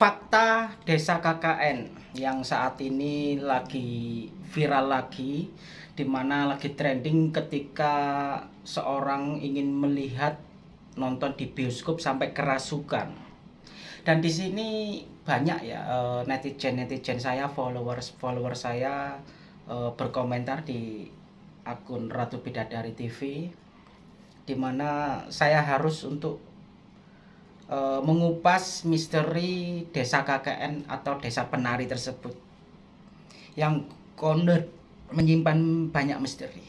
fakta desa KKN yang saat ini lagi viral lagi di mana lagi trending ketika seorang ingin melihat nonton di bioskop sampai kerasukan. Dan di sini banyak ya eh, netizen netizen saya followers followers saya eh, berkomentar di akun Ratu Bidadari TV di mana saya harus untuk e, mengupas misteri desa KKN atau desa penari tersebut yang konon menyimpan banyak misteri.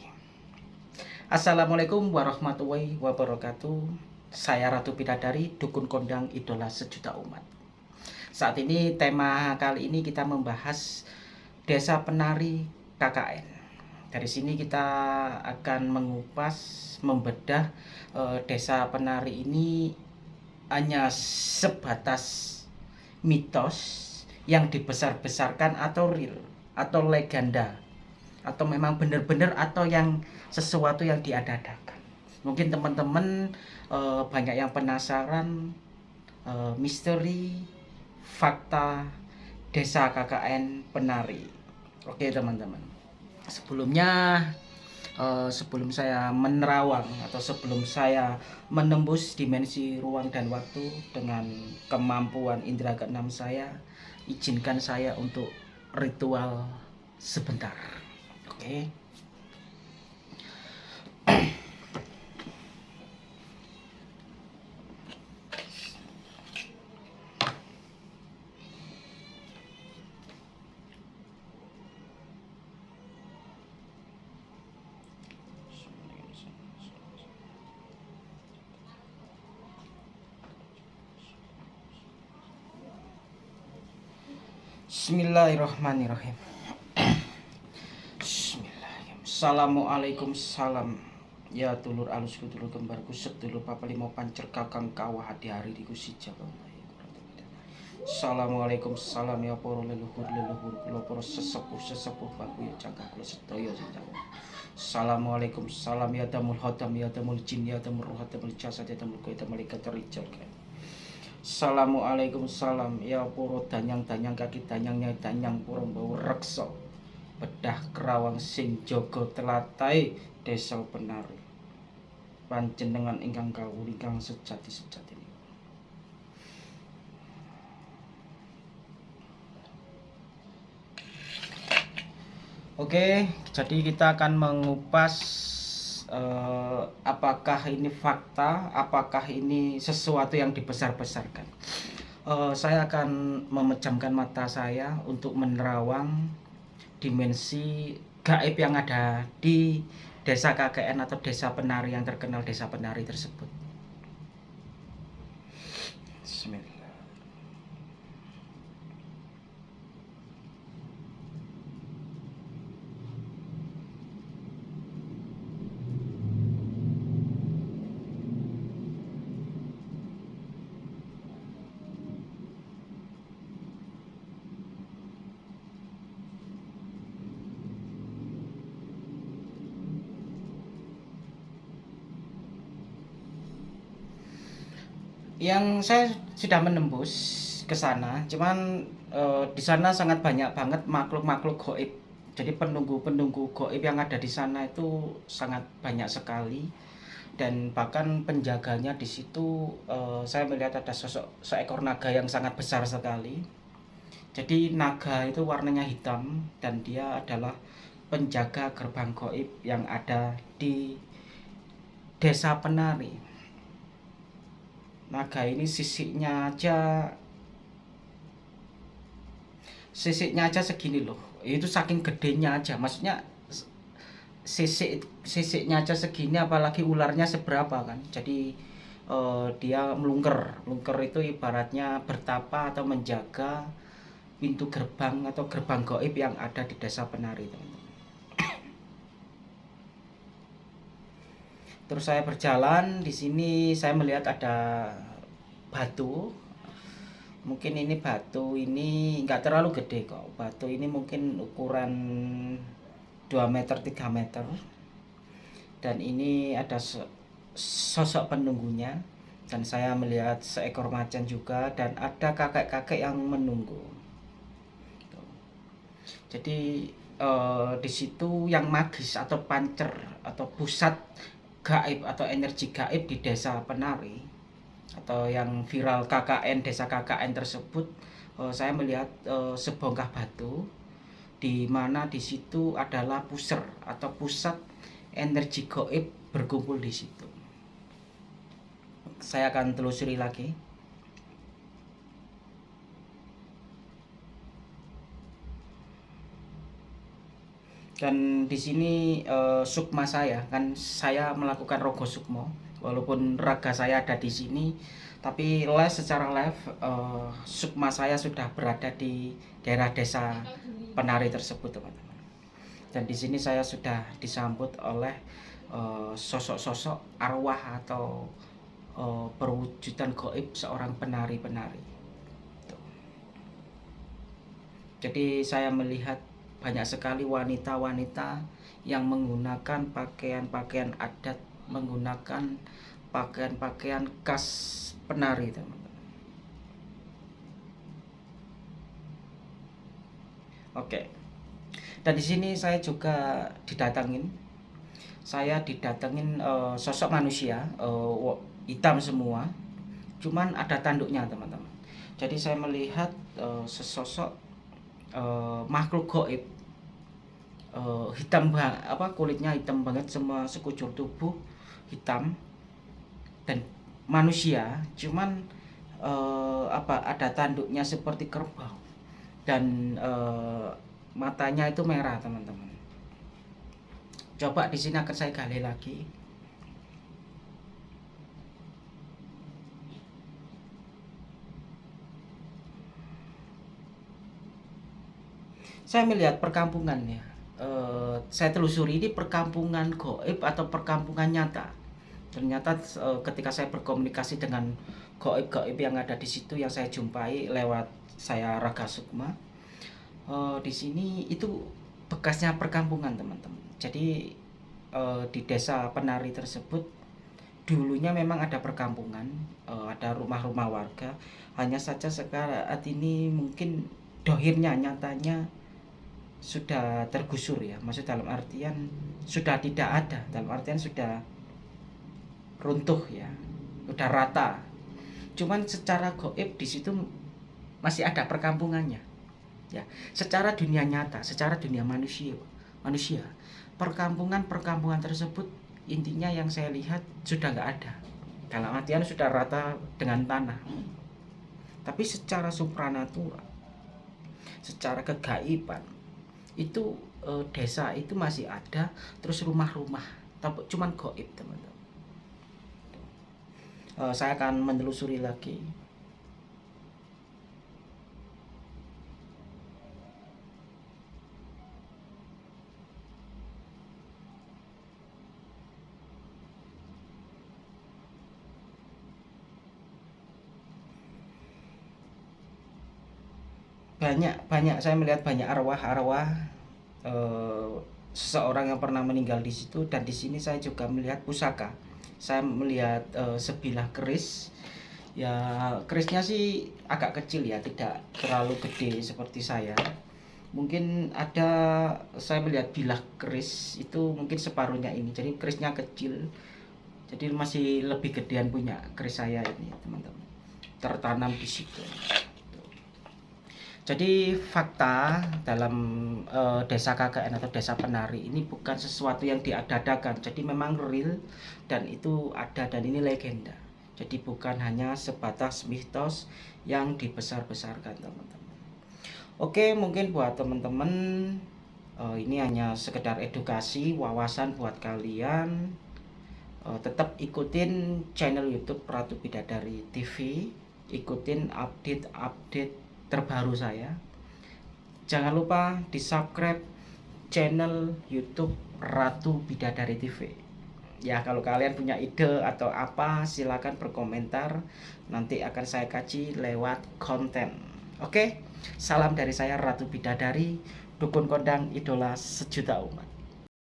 Assalamualaikum warahmatullahi wabarakatuh. Saya Ratu Bidadari, dukun kondang idola sejuta umat. Saat ini tema kali ini kita membahas desa penari KKN. Dari sini kita akan mengupas, membedah e, desa penari ini hanya sebatas mitos yang dibesar-besarkan atau real atau legenda atau memang benar-benar atau yang sesuatu yang diadakan. Mungkin teman-teman e, banyak yang penasaran e, misteri fakta desa KKN penari. Oke teman-teman. Sebelumnya uh, sebelum saya menerawang atau sebelum saya menembus dimensi ruang dan waktu dengan kemampuan indera keenam saya izinkan saya untuk ritual sebentar oke okay? Bismillahirrahmanirrahim. Bismillahirrahmanirrahim. Assalamualaikum salam. Ya tulur alus kudulur kembarku sedulur papa limo pancer kakang kawah hati hari di kusija Assalamualaikum salam ya poro leluhur leluhur kula poro sesepuh sesepuh baku ya cakap kula sedaya sejawa. Assalamualaikum salam ya damul hodam ya damul jin ya damul roh damul jasad ya damul kaya damul ikat rijal Assalamualaikum salam. Ya puro danyang-danyang kaki danyangnya danyang puro bau rekso bedah kerawang sing jogo telatai desa penari. Panjenengan ingkang kawul ingkang sejati sejati Oke, jadi kita akan mengupas uh, apakah ini fakta, apakah ini sesuatu yang dibesar-besarkan. Uh, saya akan memejamkan mata saya untuk menerawang dimensi gaib yang ada di desa KKN atau desa penari yang terkenal desa penari tersebut. Bismillah. Yang saya sudah menembus ke sana cuman e, di sana sangat banyak banget makhluk-makhluk goib. Jadi penunggu-penunggu goib yang ada di sana itu sangat banyak sekali. Dan bahkan penjaganya di situ e, saya melihat ada sosok seekor naga yang sangat besar sekali. Jadi naga itu warnanya hitam dan dia adalah penjaga gerbang goib yang ada di desa penari naga ini sisiknya aja. Sisiknya aja segini loh. Itu saking gedenya aja. Maksudnya sisik sisiknya aja segini apalagi ularnya seberapa kan. Jadi uh, dia melungker. Melungker itu ibaratnya bertapa atau menjaga pintu gerbang atau gerbang goib yang ada di desa penari teman-teman terus saya berjalan di sini saya melihat ada batu. Mungkin ini batu ini nggak terlalu gede kok. Batu ini mungkin ukuran 2 meter 3 meter. Dan ini ada sosok penunggunya. Dan saya melihat seekor macan juga. Dan ada kakek-kakek yang menunggu. Jadi eh, di situ yang magis atau pancer atau pusat gaib atau energi gaib di desa penari atau yang viral KKN desa KKN tersebut eh, saya melihat eh, sebongkah batu di mana di situ adalah puser atau pusat energi gaib berkumpul di situ. Saya akan telusuri lagi dan di sini uh, sukma saya kan saya melakukan rogo sukmo. Walaupun raga saya ada di sini tapi live secara live uh, sukma saya sudah berada di daerah desa penari tersebut teman-teman. Dan di sini saya sudah disambut oleh eh, sosok-sosok uh, arwah atau uh, perwujudan goib seorang penari-penari. Jadi saya melihat banyak sekali wanita-wanita yang menggunakan pakaian-pakaian adat, menggunakan pakaian-pakaian khas penari, teman-teman. Oke. Dan di sini saya juga didatangin. Saya didatengin uh, sosok manusia, uh, hitam semua cuman ada tanduknya teman-teman jadi saya melihat uh, sesosok uh, makhluk goib uh, hitam apa kulitnya hitam banget semua sekujur tubuh hitam dan manusia. Cuman uh, apa ada tanduknya seperti kerbau dan uh, matanya itu merah teman-teman. Coba di sini akan saya gali lagi saya melihat perkampungan ya uh, saya telusuri ini perkampungan goib atau perkampungan nyata. Ternyata uh, ketika saya berkomunikasi dengan goib-goib yang ada di situ yang saya jumpai lewat saya Raga Sukma uh, di sini itu bekasnya perkampungan teman-teman. Jadi uh, di desa penari tersebut dulunya memang ada perkampungan uh, ada rumah-rumah warga. Hanya saja sekarang ini mungkin dohirnya nyatanya sudah tergusur ya. Maksud dalam artian sudah tidak ada. Dalam artian sudah runtuh ya. Sudah rata. Cuman secara goib di situ masih ada perkampungannya ya. Secara dunia nyata secara dunia manusia manusia perkampungan perkampungan tersebut intinya yang saya lihat sudah nggak ada. Dalam artian sudah rata dengan tanah. Tapi secara supranatural secara kegaiban itu e, desa itu masih ada terus rumah-rumah. Tapi cuman goib teman-teman. E, saya akan menelusuri lagi banyak banyak. Saya melihat banyak arwah-arwah uh, seseorang yang pernah meninggal di situ. Dan di sini saya juga melihat pusaka. Saya melihat uh, sebilah keris. Ya kerisnya sih agak kecil ya tidak terlalu gede seperti saya. Mungkin ada saya melihat bilah keris itu mungkin separuhnya ini. Jadi kerisnya kecil. Jadi masih lebih gedean punya keris saya ini teman-teman. Tertanam di situ jadi fakta dalam uh, desa KKN atau desa penari ini bukan sesuatu yang diadakan. Jadi memang real dan itu ada dan ini legenda. Jadi bukan hanya sebatas mitos yang dibesar-besarkan teman-teman. Oke mungkin buat teman-teman uh, ini hanya sekedar edukasi wawasan buat kalian. Uh, tetap ikutin channel YouTube Ratu Bidadari TV. Ikutin update-update terbaru saya. Jangan lupa di subscribe channel YouTube Ratu Bidadari TV. Ya kalau kalian punya ide atau apa silahkan berkomentar Nanti akan saya kaji lewat konten Oke salam dari saya Ratu Bidadari Dukun kondang idola sejuta umat